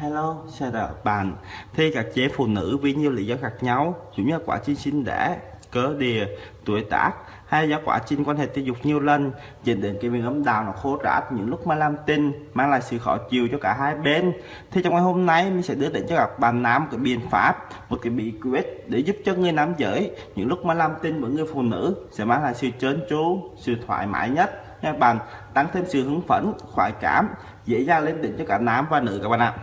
Hello, chào các bạn. Thì các chế phụ nữ vì nhiều lý do khác nhau, chủ như quá trình sinh đẻ, cơ địa, tuổi tác hay do quá trình quan hệ tình dục nhiều lần dẫn đến cái miệng âm đạo nó khô rát những lúc mà làm tình mang lại sự khó chịu cho cả hai bên. Thì trong ngày hôm nay mình sẽ đưa đến cho các bạn nam cái biện pháp một cái bí quyết để giúp cho người nam giới những lúc mà làm tình với người phụ nữ sẽ mang lại sự trơn tru sự thoải mái nhất. Nha các bạn tăng thêm sự hứng phấn khoái cảm dễ dàng lên đỉnh cho cả nam và nữ các bạn ạ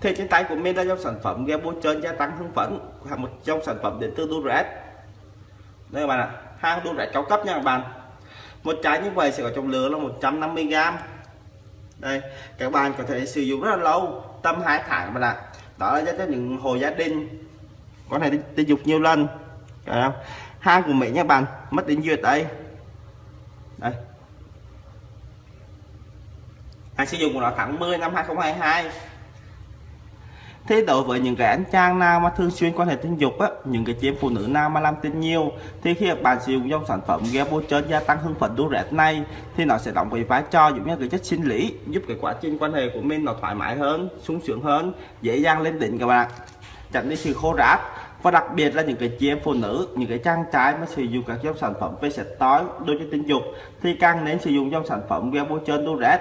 thì trên tay của mình là dòng sản phẩm gel bôi trơn gia tăng hưng phấn, là một trong sản phẩm đến từ Durex. Đây các bạn ạ hàng Durex cao cấp nha các bạn. Một trái như vậy sẽ có trọng lượng là 150g đây, các bạn có thể sử dụng rất là lâu, tầm hai tháng các bạn ạ. Đó là cho những hồ gia đình có thể tình dục nhiều lần. Đấy không? hang của mình nha bạn, mất đến duyệt đây. Đây hàng sử dụng của nó tháng 10 năm 2022 thế đối với những cái anh chàng nào mà thường xuyên quan hệ tình dục á, những cái chị phụ nữ nào mà làm tình nhiều, thì khi bạn sử dụng dòng sản phẩm gel bôi gia tăng hưng phấn đu rệt này, thì nó sẽ đóng cái vai trò giống như cái chất sinh lý, giúp cái quá trình quan hệ của mình nó thoải mái hơn, sung sướng hơn, dễ dàng lên đỉnh các bạn tránh đi sự khô ráp và đặc biệt là những cái chị em phụ nữ, những cái trang trái mà sử dụng các dòng sản phẩm về sạch tối đôi cho tình dục, thì càng nên sử dụng dòng sản phẩm gel bôi đu rét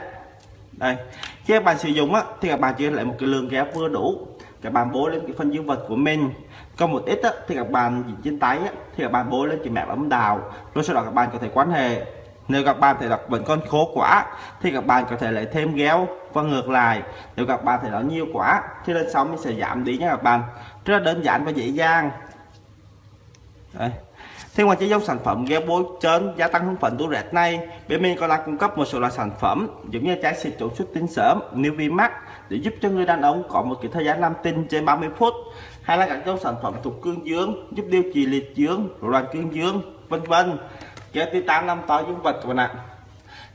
đây. Khi các bạn sử dụng á, thì các bạn chỉ lại một cái lượng ghép vừa đủ. Các bạn bố lên cái phần dương vật của mình. Còn một ít á, thì các bạn trên tay á, thì các bạn bố lên cái mẹ ấm đào. Rồi sau đó các bạn có thể quan hệ. Nếu các bạn thấy đặt vẫn còn khô quá thì các bạn có thể lấy thêm ghéo và ngược lại. Nếu các bạn thấy nó nhiều quá thì lên sóng mình sẽ giảm đi nha các bạn. Rất là đơn giản và dễ dàng. Đây. Thì ngoài chế dòng sản phẩm gel bôi trên gia tăng hương phấn tủ rệt này, bên mình còn đang cung cấp một số loại sản phẩm giống như trái xịt chống xuất tinh sớm, Nuvimax để giúp cho người đàn ông có một cái thời gian làm tinh trên 30 phút hay là các dòng sản phẩm thuộc cương dương giúp điều trị liệt dương, rối loạn cương dương, vân vân. Kéo titan làm to dương vật các bạn ạ.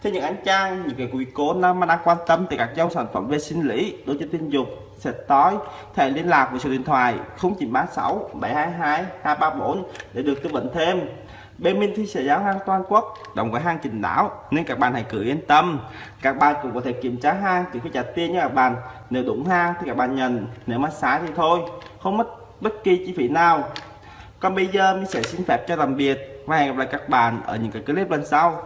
Thế những anh chàng, những cái quý cô nào mà đang quan tâm tới các dòng sản phẩm về sinh lý, đối với tình dục, sạch tối, thể liên lạc với số điện thoại 0936 722 234 để được tư vấn thêm. Bên mình thì sẽ giao hàng toàn quốc, đồng với hàng trình đảo nên các bạn hãy cứ yên tâm. Các bạn cũng có thể kiểm tra hàng trước khi trả tiền nha các bạn. Nếu đúng hàng thì các bạn nhận, nếu mà sai thì thôi, không mất bất kỳ chi phí nào. Còn bây giờ mình sẽ xin phép cho tạm biệt và hẹn gặp lại các bạn ở những cái clip lần sau.